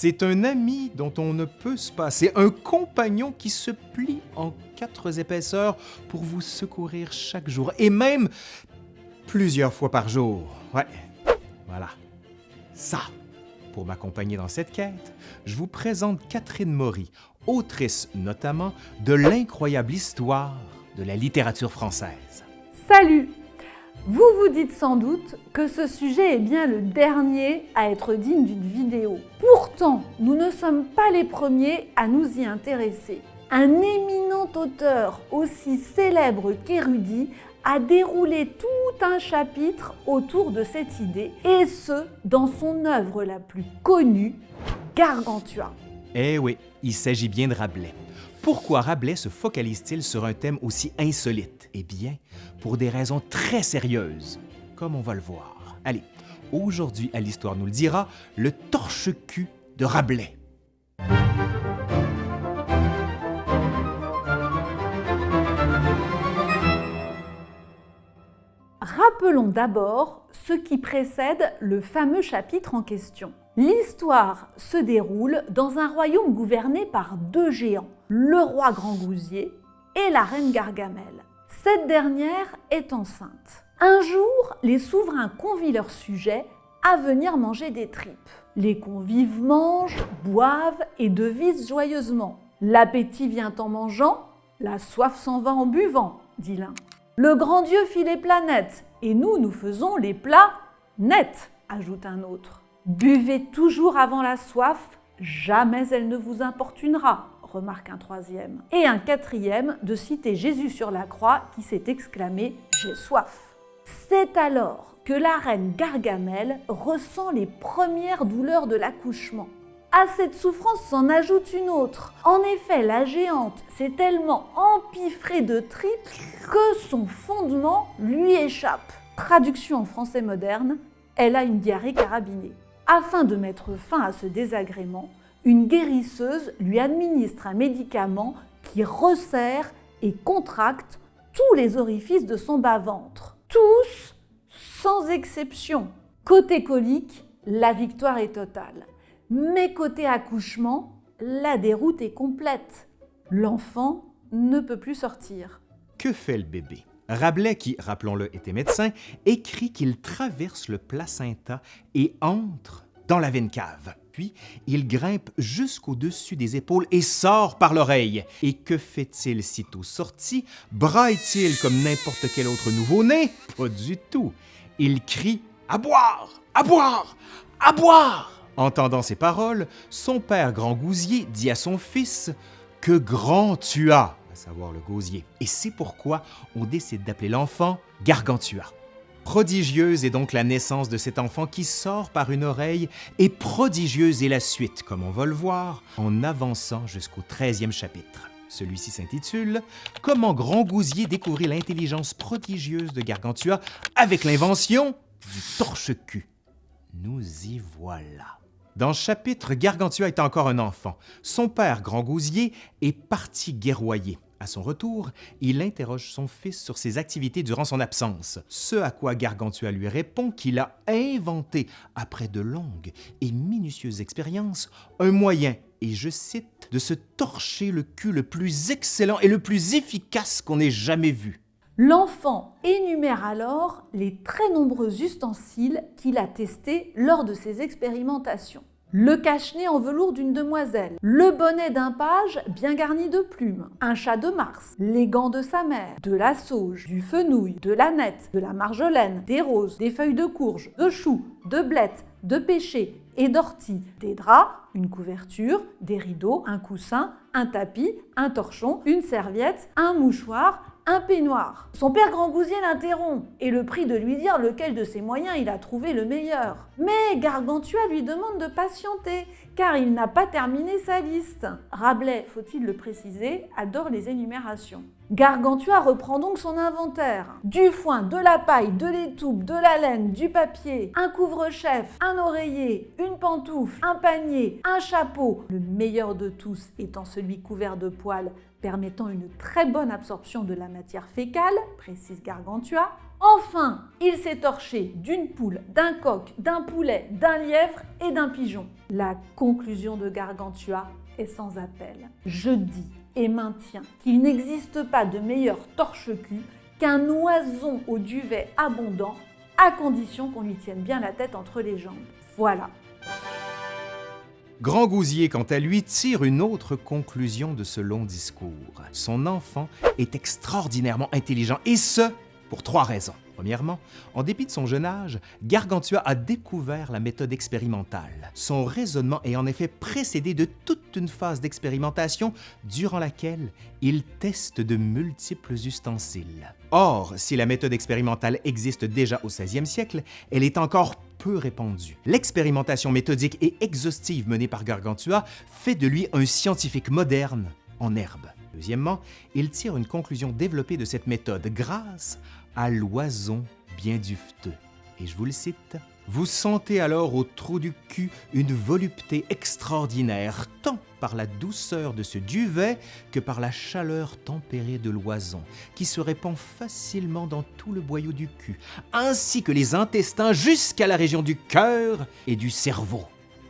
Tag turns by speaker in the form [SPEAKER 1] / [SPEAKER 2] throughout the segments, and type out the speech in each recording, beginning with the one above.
[SPEAKER 1] C'est un ami dont on ne peut se passer, un compagnon qui se plie en quatre épaisseurs pour vous secourir chaque jour, et même plusieurs fois par jour. Ouais, voilà. Ça, pour m'accompagner dans cette quête, je vous présente Catherine Maury, autrice notamment de l'incroyable histoire de la littérature française.
[SPEAKER 2] Salut Vous vous dites sans doute que ce sujet est bien le dernier à être digne d'une vidéo. Pourtant, nous ne sommes pas les premiers à nous y intéresser. Un éminent auteur aussi célèbre qu'érudit a déroulé tout un chapitre autour de cette idée, et ce, dans son œuvre la plus connue, Gargantua.
[SPEAKER 1] Eh oui, il s'agit bien de Rabelais. Pourquoi Rabelais se focalise-t-il sur un thème aussi insolite? Eh bien, pour des raisons très sérieuses, comme on va le voir. Allez, aujourd'hui à l'Histoire nous le dira, le torche-cul de Rabelais.
[SPEAKER 2] Rappelons d'abord ce qui précède le fameux chapitre en question. L'histoire se déroule dans un royaume gouverné par deux géants, le roi Grand-Gousier et la reine Gargamel. Cette dernière est enceinte. Un jour, les souverains convient leurs sujets à venir manger des tripes. Les convives mangent, boivent et devisent joyeusement. L'appétit vient en mangeant, la soif s'en va en buvant, dit l'un. Le grand Dieu fit les planètes, et nous, nous faisons les plats nets, ajoute un autre. Buvez toujours avant la soif, jamais elle ne vous importunera, remarque un troisième. Et un quatrième de citer Jésus sur la croix qui s'est exclamé « J'ai soif ». C'est alors que la reine Gargamel ressent les premières douleurs de l'accouchement. À cette souffrance s'en ajoute une autre. En effet, la géante s'est tellement empiffrée de tripes que son fondement lui échappe. Traduction en français moderne, elle a une diarrhée carabinée. Afin de mettre fin à ce désagrément, une guérisseuse lui administre un médicament qui resserre et contracte tous les orifices de son bas-ventre. Tous, sans exception. Côté colique, la victoire est totale. Mais côté accouchement, la déroute est complète. L'enfant ne peut plus sortir.
[SPEAKER 1] Que fait le bébé? Rabelais, qui, rappelons-le, était médecin, écrit qu'il traverse le placenta et entre dans la veine cave. Il grimpe jusqu'au-dessus des épaules et sort par l'oreille. Et que fait-il sitôt sorti? Braille-t-il comme n'importe quel autre nouveau-né? Pas du tout. Il crie « À boire! À boire! À boire! » Entendant ces paroles, son père Grand Gousier dit à son fils que grand tu as, à savoir le gosier. Et c'est pourquoi on décide d'appeler l'enfant Gargantua. Prodigieuse est donc la naissance de cet enfant qui sort par une oreille, et prodigieuse est la suite, comme on va le voir, en avançant jusqu'au 13e chapitre. Celui-ci s'intitule « Comment Grand Gousier découvrit l'intelligence prodigieuse de Gargantua avec l'invention du torche-cul ». Nous y voilà. Dans ce chapitre, Gargantua est encore un enfant. Son père, Grand Gousier, est parti guerroyer. Son retour, il interroge son fils sur ses activités durant son absence, ce à quoi Gargantua lui répond qu'il a inventé, après de longues et minutieuses expériences, un moyen, et je cite, de se torcher le cul le plus excellent et le plus efficace qu'on ait jamais vu.
[SPEAKER 2] L'enfant énumère alors les très nombreux ustensiles qu'il a testés lors de ses expérimentations. Le cache-nez en velours d'une demoiselle, le bonnet d'un page bien garni de plumes, un chat de Mars, les gants de sa mère, de la sauge, du fenouil, de la nette, de la marjolaine, des roses, des feuilles de courge, de choux, de blettes, de pêcher et d'ortie, des draps, une couverture, des rideaux, un coussin, un tapis, un torchon, une serviette, un mouchoir, un peignoir. Son père Grand Gousier l'interrompt et le prie de lui dire lequel de ses moyens il a trouvé le meilleur. Mais Gargantua lui demande de patienter car il n'a pas terminé sa liste. Rabelais, faut-il le préciser, adore les énumérations. Gargantua reprend donc son inventaire. Du foin, de la paille, de l'étoupe, de la laine, du papier, un couvre-chef, un oreiller, une pantoufle, un panier, un chapeau. Le meilleur de tous étant celui couvert de poils permettant une très bonne absorption de la matière fécale, précise Gargantua, Enfin, il s'est torché d'une poule, d'un coq, d'un poulet, d'un lièvre et d'un pigeon. La conclusion de Gargantua est sans appel. Je dis et maintiens qu'il n'existe pas de meilleur torche-cul qu'un oison au duvet abondant, à condition qu'on lui tienne bien la tête entre les jambes. Voilà.
[SPEAKER 1] Grand Gousier, quant à lui, tire une autre conclusion de ce long discours. Son enfant est extraordinairement intelligent, et ce, pour trois raisons. Premièrement, en dépit de son jeune âge, Gargantua a découvert la méthode expérimentale. Son raisonnement est en effet précédé de toute une phase d'expérimentation durant laquelle il teste de multiples ustensiles. Or, si la méthode expérimentale existe déjà au 16e siècle, elle est encore peu répandue. L'expérimentation méthodique et exhaustive menée par Gargantua fait de lui un scientifique moderne en herbe. Deuxièmement, il tire une conclusion développée de cette méthode grâce à l'oison bien dufteux. Et je vous le cite. Vous sentez alors au trou du cul une volupté extraordinaire, tant par la douceur de ce duvet que par la chaleur tempérée de l'oison, qui se répand facilement dans tout le boyau du cul, ainsi que les intestins jusqu'à la région du cœur et du cerveau.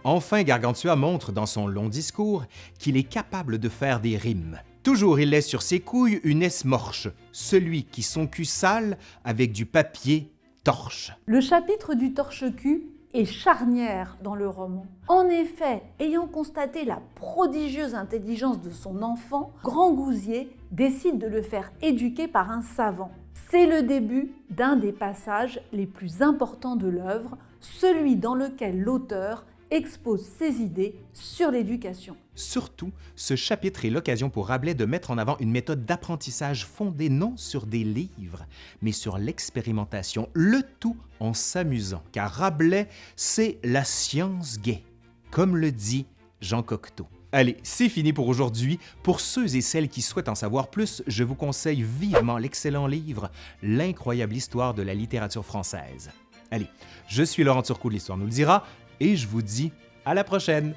[SPEAKER 1] Enfin, Gargantua montre dans son long discours qu'il est capable de faire des rimes. Toujours il laisse sur ses couilles une esmorche, celui qui son cul sale avec du papier torche.
[SPEAKER 2] Le chapitre du torche-cul est charnière dans le roman. En effet, ayant constaté la prodigieuse intelligence de son enfant, Grand Gousier décide de le faire éduquer par un savant. C'est le début d'un des passages les plus importants de l'œuvre, celui dans lequel l'auteur expose ses idées sur l'éducation.
[SPEAKER 1] Surtout, ce chapitre est l'occasion pour Rabelais de mettre en avant une méthode d'apprentissage fondée non sur des livres, mais sur l'expérimentation, le tout en s'amusant, car Rabelais, c'est la science gaie, comme le dit Jean Cocteau. Allez, c'est fini pour aujourd'hui. Pour ceux et celles qui souhaitent en savoir plus, je vous conseille vivement l'excellent livre L'incroyable histoire de la littérature française. Allez, je suis Laurent Turcot de l'Histoire nous le dira, et je vous dis à la prochaine.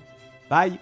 [SPEAKER 1] Bye!